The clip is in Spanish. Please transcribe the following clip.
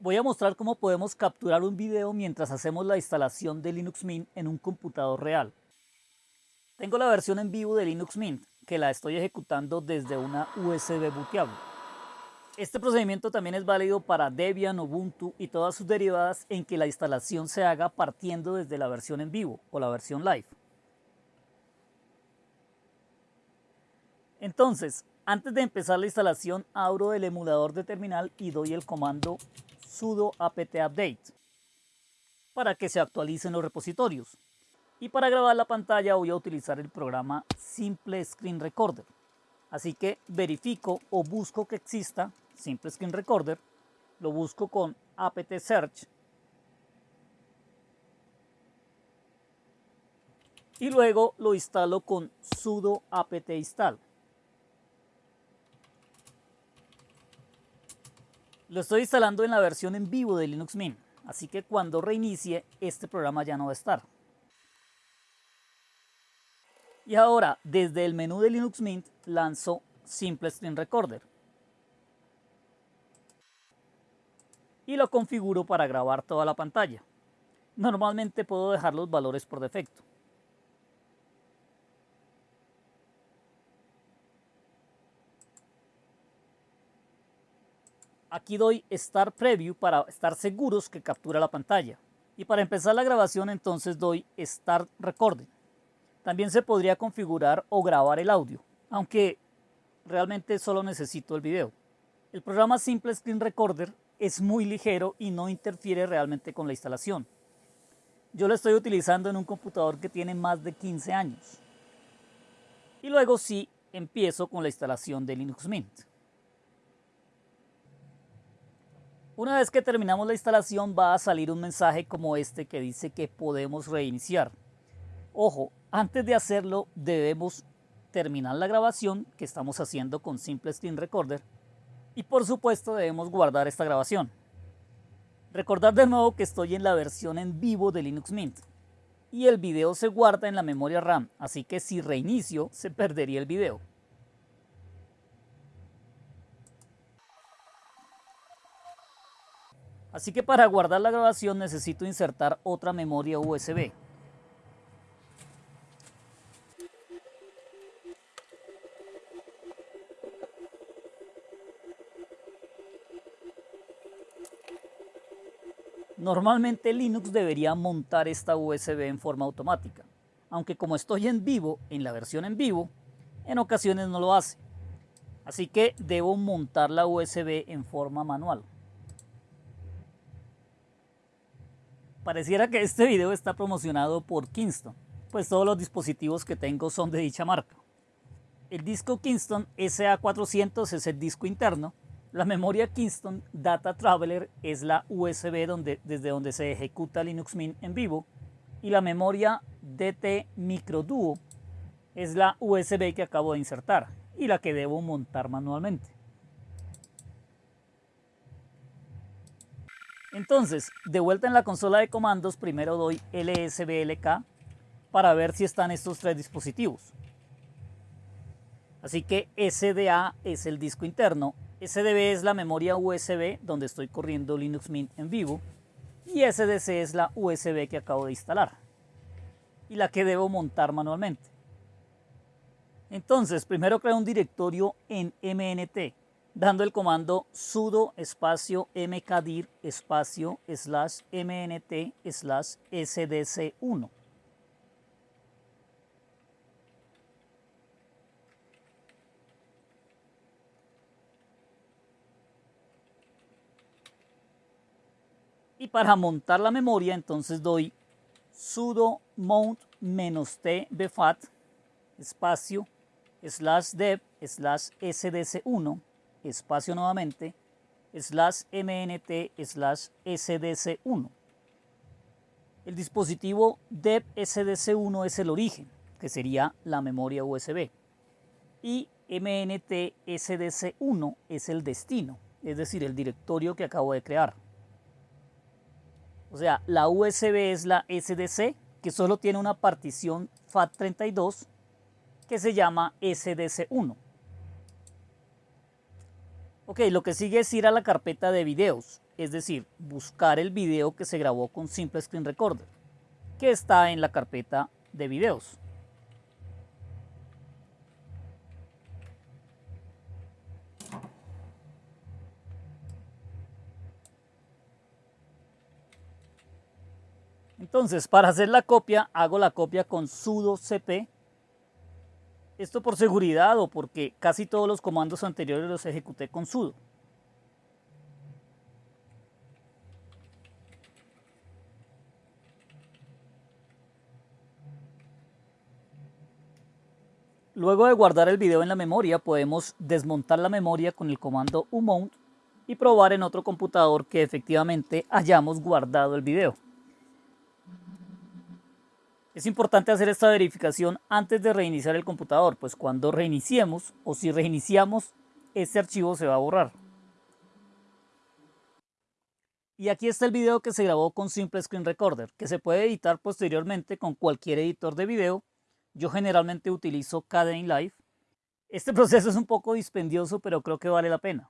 Voy a mostrar cómo podemos capturar un video mientras hacemos la instalación de Linux Mint en un computador real. Tengo la versión en vivo de Linux Mint, que la estoy ejecutando desde una USB booteable. Este procedimiento también es válido para Debian, Ubuntu y todas sus derivadas en que la instalación se haga partiendo desde la versión en vivo o la versión live. Entonces, antes de empezar la instalación, abro el emulador de terminal y doy el comando sudo apt update para que se actualicen los repositorios. Y para grabar la pantalla voy a utilizar el programa Simple Screen Recorder. Así que verifico o busco que exista Simple Screen Recorder, lo busco con apt search y luego lo instalo con sudo apt install. Lo estoy instalando en la versión en vivo de Linux Mint, así que cuando reinicie este programa ya no va a estar. Y ahora, desde el menú de Linux Mint, lanzo Simple Screen Recorder. Y lo configuro para grabar toda la pantalla. Normalmente puedo dejar los valores por defecto. Aquí doy Start Preview para estar seguros que captura la pantalla. Y para empezar la grabación entonces doy Start Recording. También se podría configurar o grabar el audio, aunque realmente solo necesito el video. El programa Simple Screen Recorder es muy ligero y no interfiere realmente con la instalación. Yo lo estoy utilizando en un computador que tiene más de 15 años. Y luego sí empiezo con la instalación de Linux Mint. Una vez que terminamos la instalación va a salir un mensaje como este que dice que podemos reiniciar. Ojo, antes de hacerlo debemos terminar la grabación que estamos haciendo con Simple Screen Recorder y por supuesto debemos guardar esta grabación. Recordar de nuevo que estoy en la versión en vivo de Linux Mint y el video se guarda en la memoria RAM, así que si reinicio se perdería el video. Así que para guardar la grabación necesito insertar otra memoria USB. Normalmente Linux debería montar esta USB en forma automática, aunque como estoy en vivo, en la versión en vivo, en ocasiones no lo hace. Así que debo montar la USB en forma manual. Pareciera que este video está promocionado por Kingston, pues todos los dispositivos que tengo son de dicha marca. El disco Kingston SA400 es el disco interno, la memoria Kingston Data Traveler es la USB donde, desde donde se ejecuta Linux Mint en vivo y la memoria DT Micro Duo es la USB que acabo de insertar y la que debo montar manualmente. Entonces, de vuelta en la consola de comandos, primero doy lsblk para ver si están estos tres dispositivos. Así que SDA es el disco interno, SDB es la memoria USB donde estoy corriendo Linux Mint en vivo y SDC es la USB que acabo de instalar y la que debo montar manualmente. Entonces, primero creo un directorio en MNT dando el comando sudo espacio mkdir espacio slash mnt slash sdc1. Y para montar la memoria entonces doy sudo mount "-t bfat espacio slash dev slash sdc1 espacio nuevamente, slash mnt slash sdc1. El dispositivo dev sdc1 es el origen, que sería la memoria USB. Y mnt sdc1 es el destino, es decir, el directorio que acabo de crear. O sea, la USB es la SDC, que solo tiene una partición FAT32 que se llama SDC1. Ok, lo que sigue es ir a la carpeta de videos es decir, buscar el video que se grabó con Simple Screen Recorder, que está en la carpeta de videos. Entonces, para hacer la copia, hago la copia con sudo cp. Esto por seguridad o porque casi todos los comandos anteriores los ejecuté con sudo. Luego de guardar el video en la memoria, podemos desmontar la memoria con el comando umount y probar en otro computador que efectivamente hayamos guardado el video. Es importante hacer esta verificación antes de reiniciar el computador, pues cuando reiniciemos o si reiniciamos, este archivo se va a borrar. Y aquí está el video que se grabó con Simple Screen Recorder, que se puede editar posteriormente con cualquier editor de video. Yo generalmente utilizo KDN Live. Este proceso es un poco dispendioso, pero creo que vale la pena.